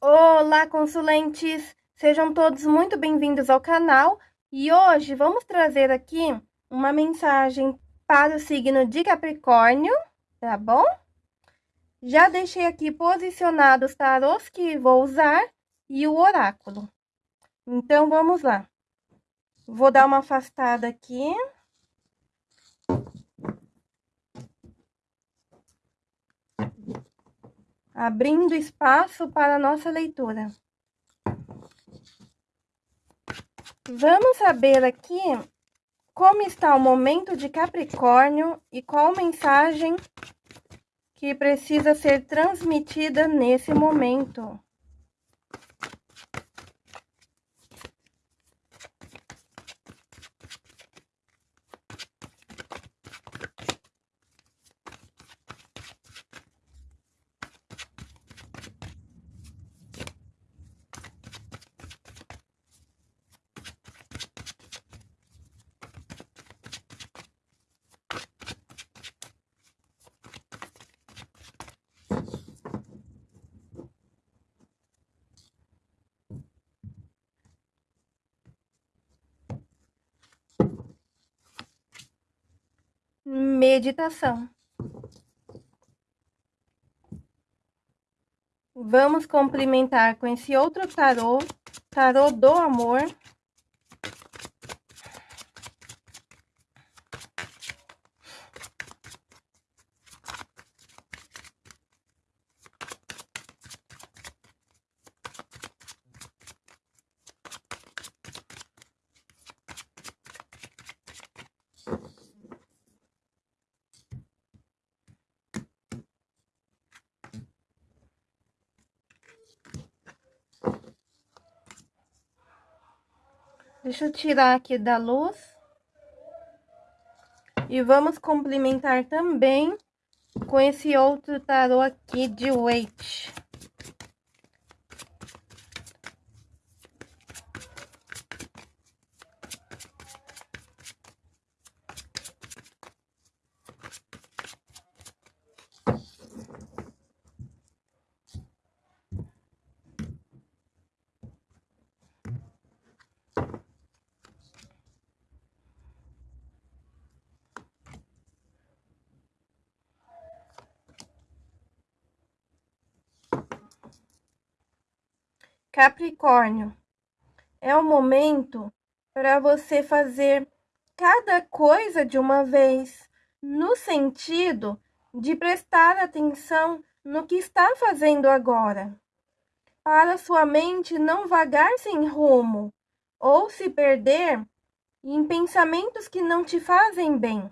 Olá, consulentes! Sejam todos muito bem-vindos ao canal e hoje vamos trazer aqui uma mensagem para o signo de Capricórnio, tá bom? Já deixei aqui posicionados os tarôs que vou usar e o oráculo. Então, vamos lá. Vou dar uma afastada aqui. Abrindo espaço para a nossa leitura. Vamos saber aqui como está o momento de Capricórnio e qual mensagem que precisa ser transmitida nesse momento. Meditação. Vamos complementar com esse outro tarô, tarô do amor. Deixa eu tirar aqui da luz. E vamos complementar também com esse outro tarô aqui de Wait. Capricórnio, é o momento para você fazer cada coisa de uma vez, no sentido de prestar atenção no que está fazendo agora, para sua mente não vagar sem rumo ou se perder em pensamentos que não te fazem bem.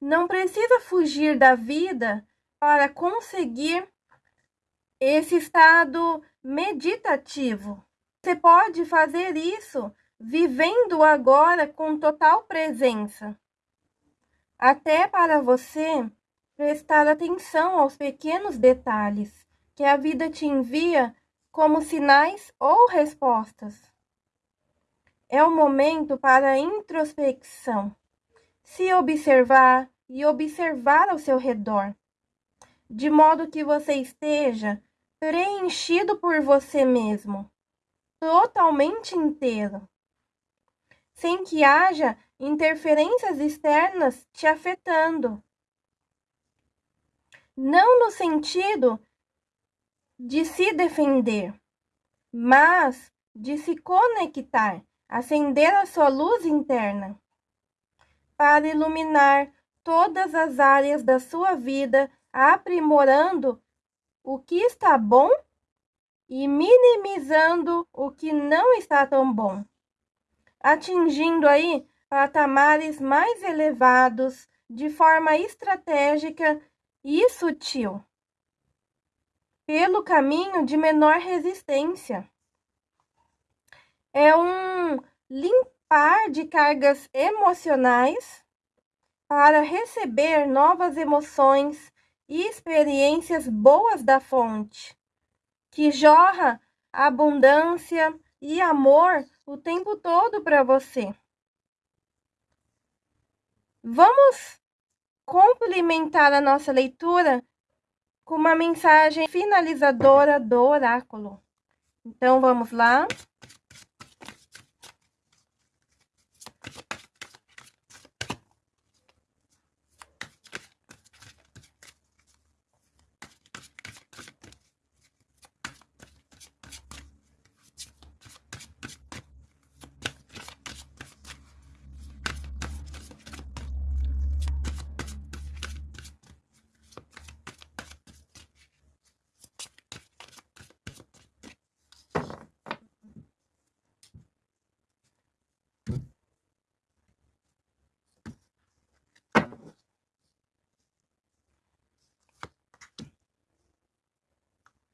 Não precisa fugir da vida para conseguir esse estado meditativo. Você pode fazer isso vivendo agora com total presença. Até para você prestar atenção aos pequenos detalhes que a vida te envia como sinais ou respostas. É o momento para introspecção, se observar e observar ao seu redor, de modo que você esteja preenchido por você mesmo, totalmente inteiro, sem que haja interferências externas te afetando. Não no sentido de se defender, mas de se conectar, acender a sua luz interna para iluminar todas as áreas da sua vida, aprimorando o que está bom e minimizando o que não está tão bom, atingindo aí patamares mais elevados de forma estratégica e sutil, pelo caminho de menor resistência. É um limpar de cargas emocionais para receber novas emoções e experiências boas da fonte, que jorra abundância e amor o tempo todo para você. Vamos complementar a nossa leitura com uma mensagem finalizadora do oráculo. Então, vamos lá.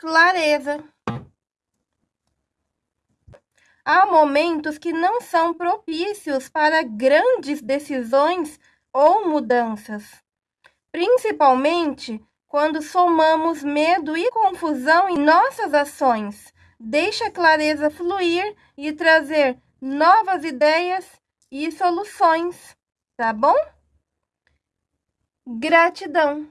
Clareza. Há momentos que não são propícios para grandes decisões ou mudanças, principalmente quando somamos medo e confusão em nossas ações. Deixe a clareza fluir e trazer novas ideias e soluções, tá bom? Gratidão!